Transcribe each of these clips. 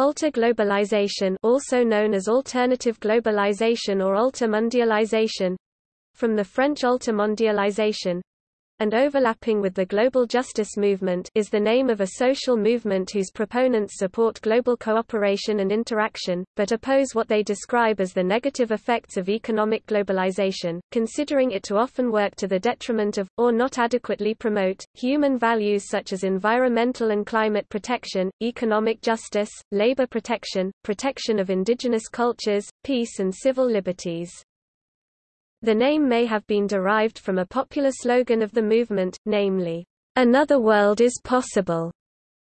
Alter globalization also known as alternative globalization or altermondialization from the French altermondialisation and overlapping with the global justice movement is the name of a social movement whose proponents support global cooperation and interaction, but oppose what they describe as the negative effects of economic globalization, considering it to often work to the detriment of, or not adequately promote, human values such as environmental and climate protection, economic justice, labor protection, protection of indigenous cultures, peace and civil liberties. The name may have been derived from a popular slogan of the movement, namely, "'Another World is Possible'",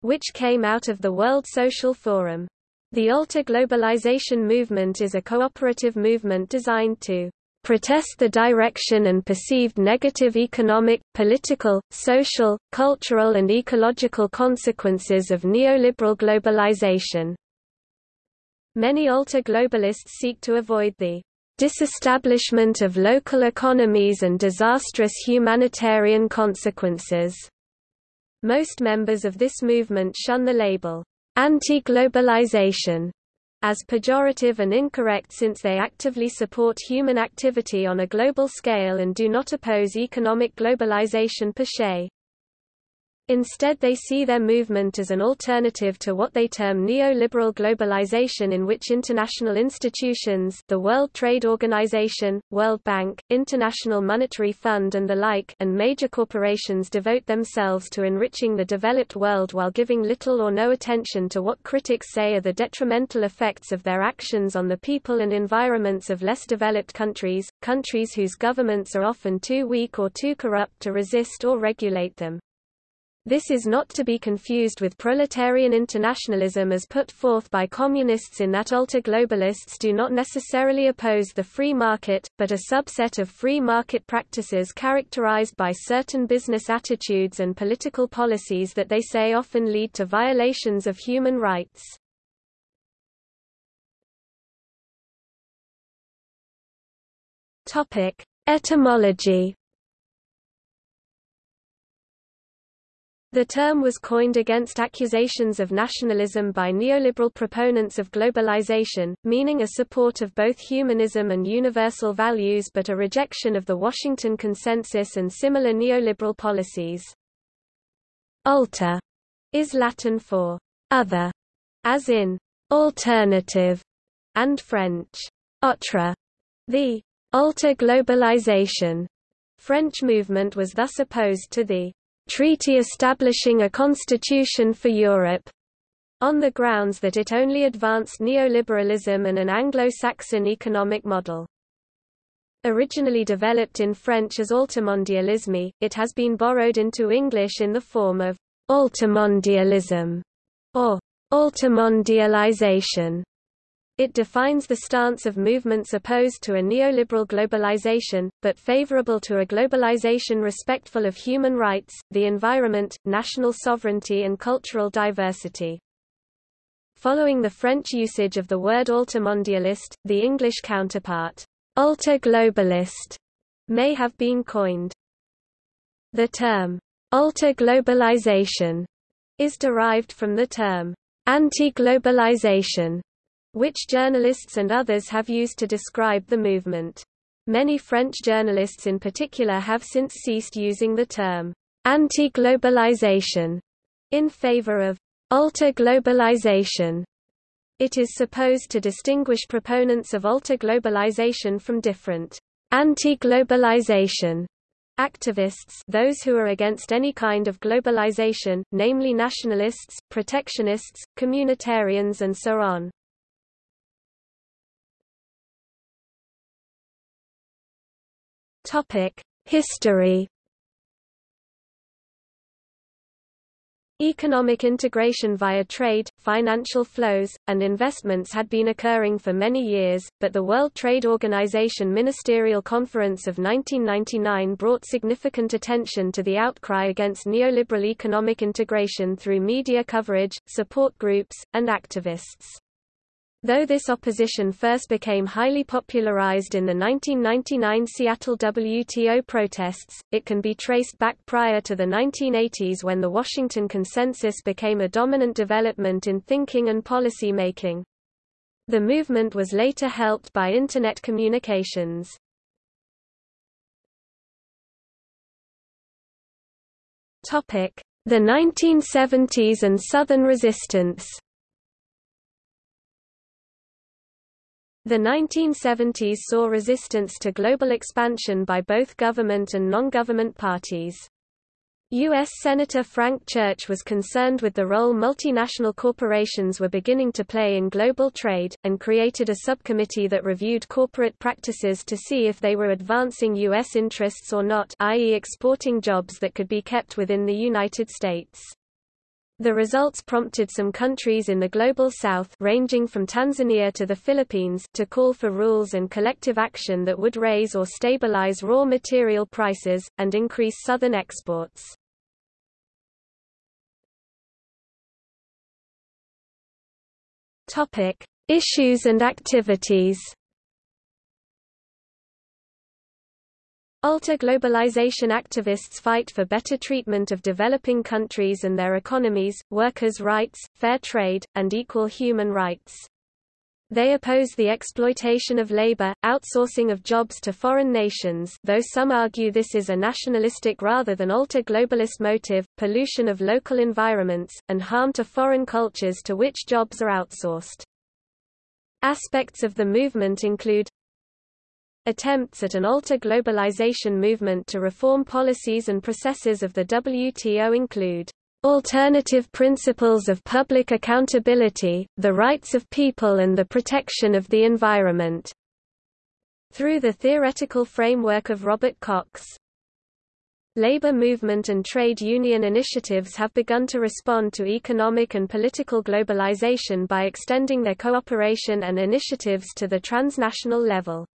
which came out of the World Social Forum. The Alter Globalization movement is a cooperative movement designed to protest the direction and perceived negative economic, political, social, cultural and ecological consequences of neoliberal globalization. Many alter globalists seek to avoid the disestablishment of local economies and disastrous humanitarian consequences. Most members of this movement shun the label, anti-globalization, as pejorative and incorrect since they actively support human activity on a global scale and do not oppose economic globalization per se. Instead they see their movement as an alternative to what they term neoliberal globalization in which international institutions the World Trade Organization, World Bank, International Monetary Fund and the like and major corporations devote themselves to enriching the developed world while giving little or no attention to what critics say are the detrimental effects of their actions on the people and environments of less developed countries, countries whose governments are often too weak or too corrupt to resist or regulate them. This is not to be confused with proletarian internationalism as put forth by communists in that alter-globalists do not necessarily oppose the free market, but a subset of free market practices characterized by certain business attitudes and political policies that they say often lead to violations of human rights. Etymology The term was coined against accusations of nationalism by neoliberal proponents of globalization, meaning a support of both humanism and universal values but a rejection of the Washington Consensus and similar neoliberal policies. Alter is Latin for other, as in alternative, and French autre. The alter globalization French movement was thus opposed to the treaty establishing a constitution for Europe, on the grounds that it only advanced neoliberalism and an Anglo-Saxon economic model. Originally developed in French as altermondialisme, it has been borrowed into English in the form of altermondialism or altermondialization. It defines the stance of movements opposed to a neoliberal globalization, but favorable to a globalization respectful of human rights, the environment, national sovereignty and cultural diversity. Following the French usage of the word altermondialist, the English counterpart, alter-globalist, may have been coined. The term, alter-globalization, is derived from the term, anti-globalization, which journalists and others have used to describe the movement. Many French journalists in particular have since ceased using the term anti-globalization in favor of alter-globalization. It is supposed to distinguish proponents of alter-globalization from different anti-globalization activists those who are against any kind of globalization, namely nationalists, protectionists, communitarians and so on. History Economic integration via trade, financial flows, and investments had been occurring for many years, but the World Trade Organization Ministerial Conference of 1999 brought significant attention to the outcry against neoliberal economic integration through media coverage, support groups, and activists. Though this opposition first became highly popularized in the 1999 Seattle WTO protests, it can be traced back prior to the 1980s when the Washington Consensus became a dominant development in thinking and policy making. The movement was later helped by Internet communications. The 1970s and Southern resistance The 1970s saw resistance to global expansion by both government and non-government parties. U.S. Senator Frank Church was concerned with the role multinational corporations were beginning to play in global trade, and created a subcommittee that reviewed corporate practices to see if they were advancing U.S. interests or not i.e. exporting jobs that could be kept within the United States. The results prompted some countries in the Global South ranging from Tanzania to the Philippines to call for rules and collective action that would raise or stabilize raw material prices, and increase Southern exports. Issues and activities Alter-globalization activists fight for better treatment of developing countries and their economies, workers' rights, fair trade, and equal human rights. They oppose the exploitation of labor, outsourcing of jobs to foreign nations though some argue this is a nationalistic rather than alter-globalist motive, pollution of local environments, and harm to foreign cultures to which jobs are outsourced. Aspects of the movement include Attempts at an alter globalization movement to reform policies and processes of the WTO include alternative principles of public accountability, the rights of people and the protection of the environment, through the theoretical framework of Robert Cox. Labor movement and trade union initiatives have begun to respond to economic and political globalization by extending their cooperation and initiatives to the transnational level.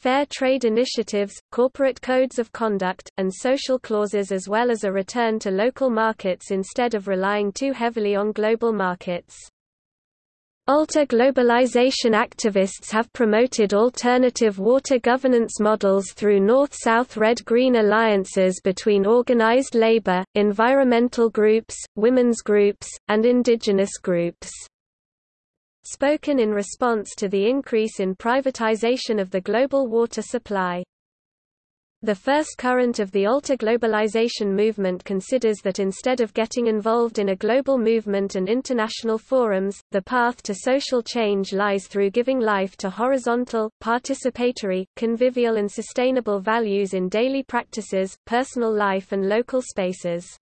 Fair trade initiatives, corporate codes of conduct, and social clauses as well as a return to local markets instead of relying too heavily on global markets. Alter-globalization activists have promoted alternative water governance models through North-South Red-Green alliances between organized labor, environmental groups, women's groups, and indigenous groups spoken in response to the increase in privatization of the global water supply. The first current of the Alter globalization movement considers that instead of getting involved in a global movement and international forums, the path to social change lies through giving life to horizontal, participatory, convivial and sustainable values in daily practices, personal life and local spaces.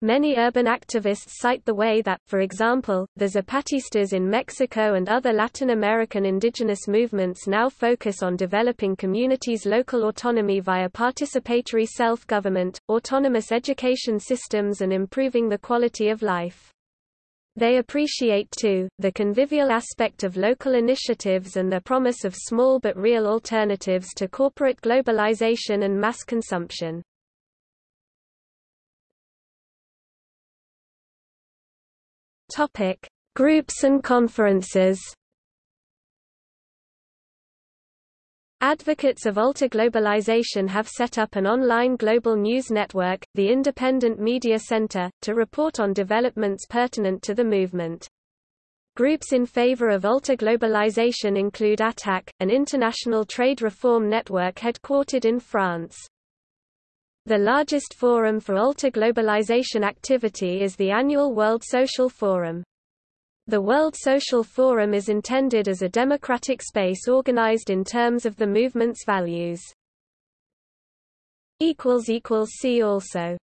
Many urban activists cite the way that, for example, the Zapatistas in Mexico and other Latin American indigenous movements now focus on developing communities' local autonomy via participatory self-government, autonomous education systems and improving the quality of life. They appreciate too, the convivial aspect of local initiatives and the promise of small but real alternatives to corporate globalization and mass consumption. Topic: Groups and conferences. Advocates of alter-globalization have set up an online global news network, the Independent Media Center, to report on developments pertinent to the movement. Groups in favor of alter-globalization include ATTAC, an international trade reform network headquartered in France. The largest forum for alter-globalization activity is the annual World Social Forum. The World Social Forum is intended as a democratic space organized in terms of the movement's values. See also